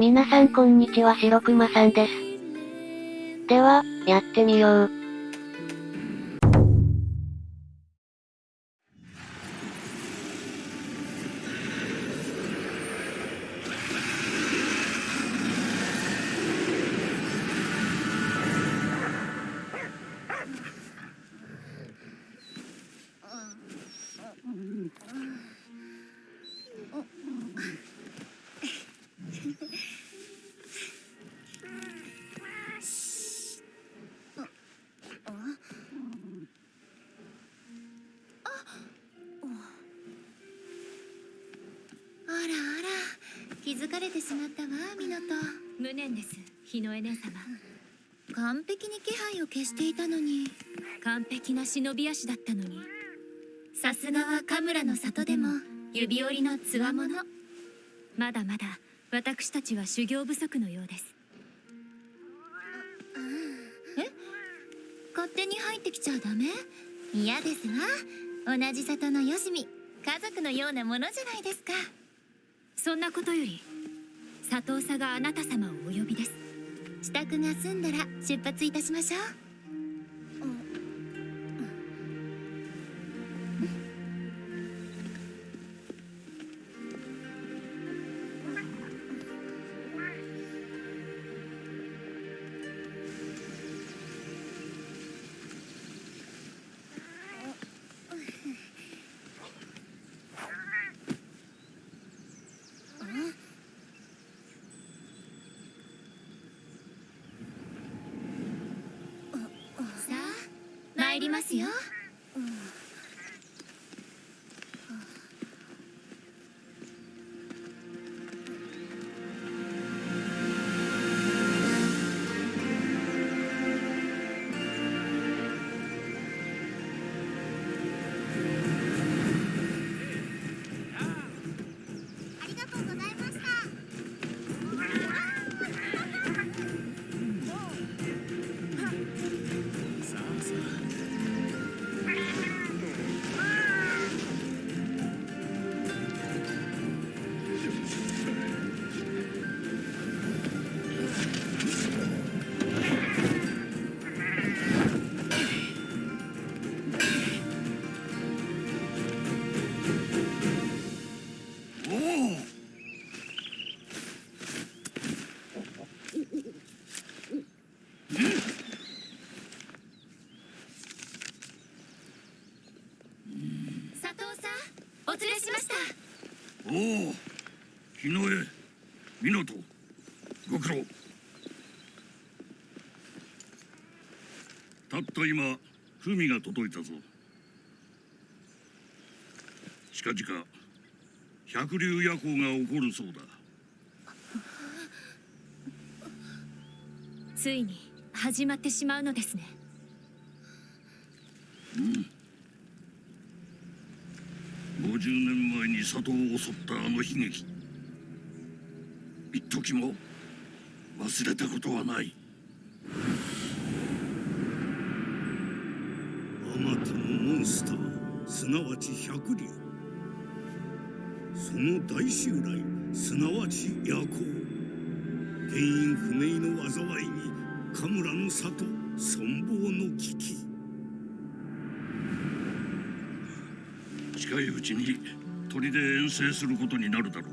皆さんこんにちは白熊さんです。では、やってみよう。気づかれてしまったわミノト。無念です日の絵姉様。完璧に気配を消していたのに。完璧な忍び足だったのに。さすがはカムラの里でも指折りのつわものまだまだ私たちは修行不足のようです。え？勝手に入ってきちゃダメ？嫌ですわ。同じ里のよしみ。家族のようなものじゃないですかそんなことより佐藤さがあなた様をお呼びです。支度が済んだら出発いたしましょう。りますよ。おお日の絵湊ご苦労。たった今文が届いたぞ。近々百竜夜行が起こるそうだ。ついに始まってしまうのですね。うん50年前に里を襲ったあの悲劇。一時も忘れたことはない。あまたのモンスターすなわち百竜その大襲来すなわち夜行。原因不明の災いにカムラの里存亡の危機。近いうちに砦遠征することになるだろう。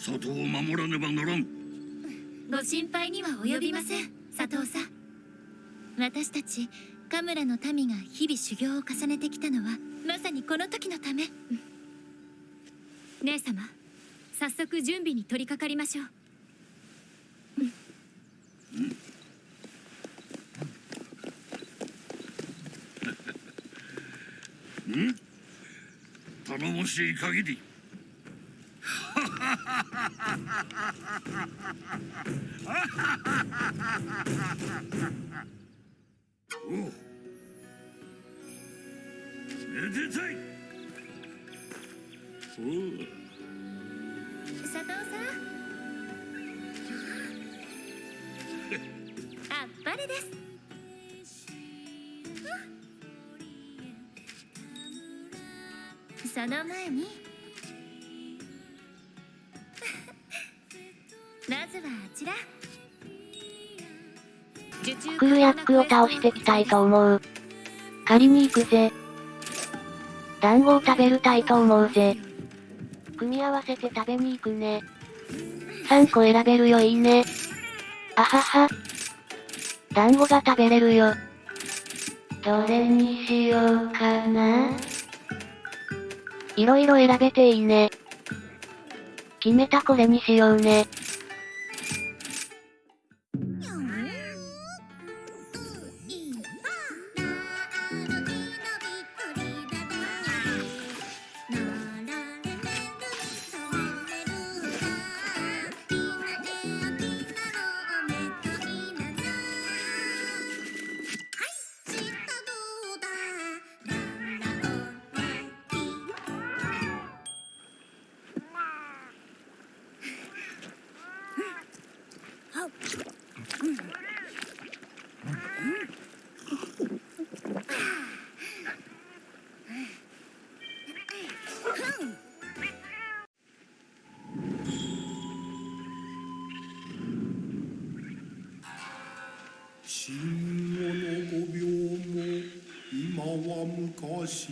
里を守らねばならん。ご心配には及びません佐藤さん。私たちカムラの民が日々修行を重ねてきたのはまさにこの時のため、姉様早速準備に取り掛かりましょう、うん。うん頼もしい限り。おめでたい。お佐藤さん。あっぱれです。その前にな ずはあちらクルヤックを倒してきたいと思う。借りに行くぜ。団子を食べるたいと思うぜ。組み合わせて食べに行くね。3個選べるよいいね。あはは。団子が食べれるよ。どれにしようかな。いろいろ選べていいね。決めたこれにしようね。昔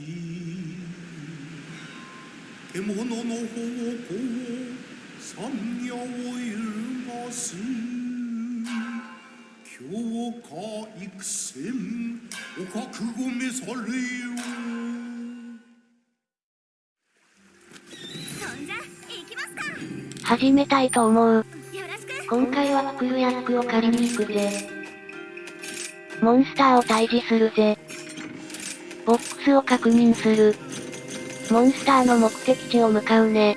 獣の方向山野を揺るがす強化育戦お覚悟召されよそんじゃ行きますか始めたいと思う。今回はクルヤックを借りに行くぜ。モンスターを退治するぜ。スを確認する。モンスターの目的地を向かうね。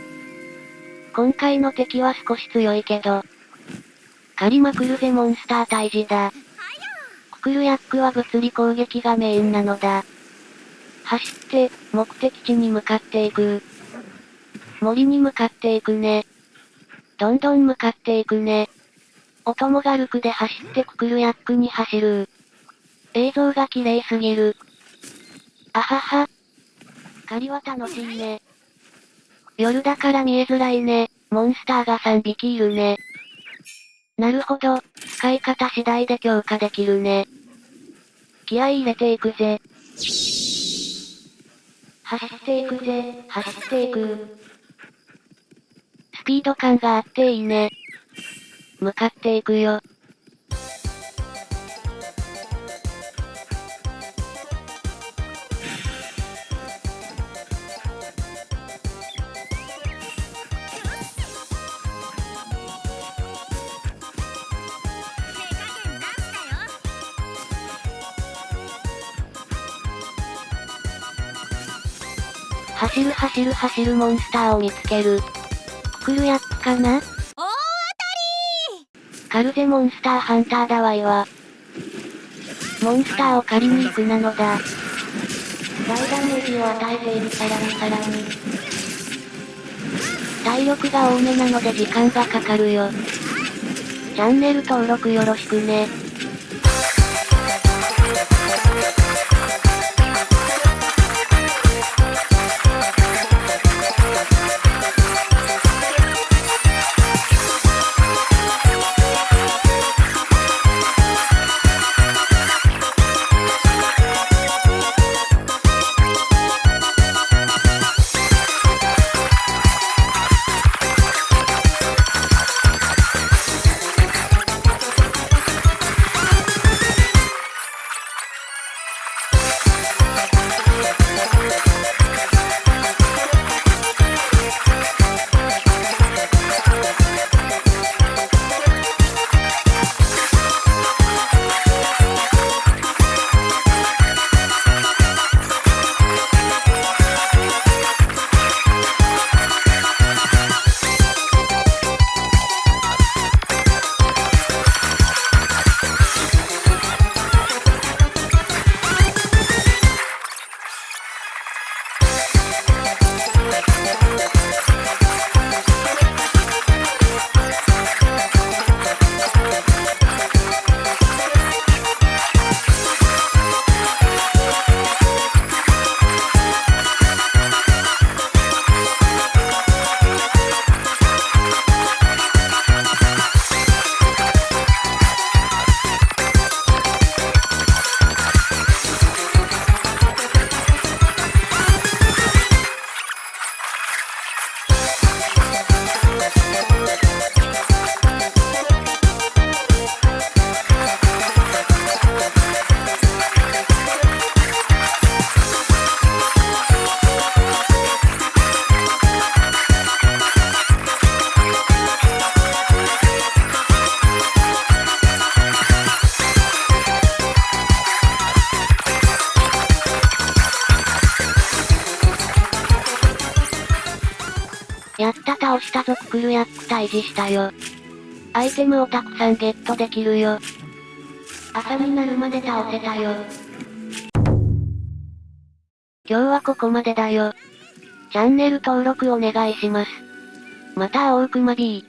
今回の敵は少し強いけど。借りまくるぜモンスター退治だ。ククルヤックは物理攻撃がメインなのだ。走って、目的地に向かっていく。森に向かっていくね。どんどん向かっていくね。お供がルクで走ってククルヤックに走る。映像が綺麗すぎる。あはは。狩りは楽しいね。夜だから見えづらいね。モンスターが3匹いるね。なるほど。使い方次第で強化できるね。気合入れていくぜ。走っていくぜ。走っていく。スピード感があっていいね。向かっていくよ。走る走る走るモンスターを見つける。ククルヤックかな？大当たカルゼモンスターハンターだわいわ。モンスターを借りに行くなのだ。大ダメージを与えているさらにさらに。体力が多めなので時間がかかるよ。チャンネル登録よろしくね。やった倒したぞククルヤック退治したよ。アイテムをたくさんゲットできるよ。朝になるまで倒せたよ。今日はここまでだよ。チャンネル登録お願いします。また会おうくま B。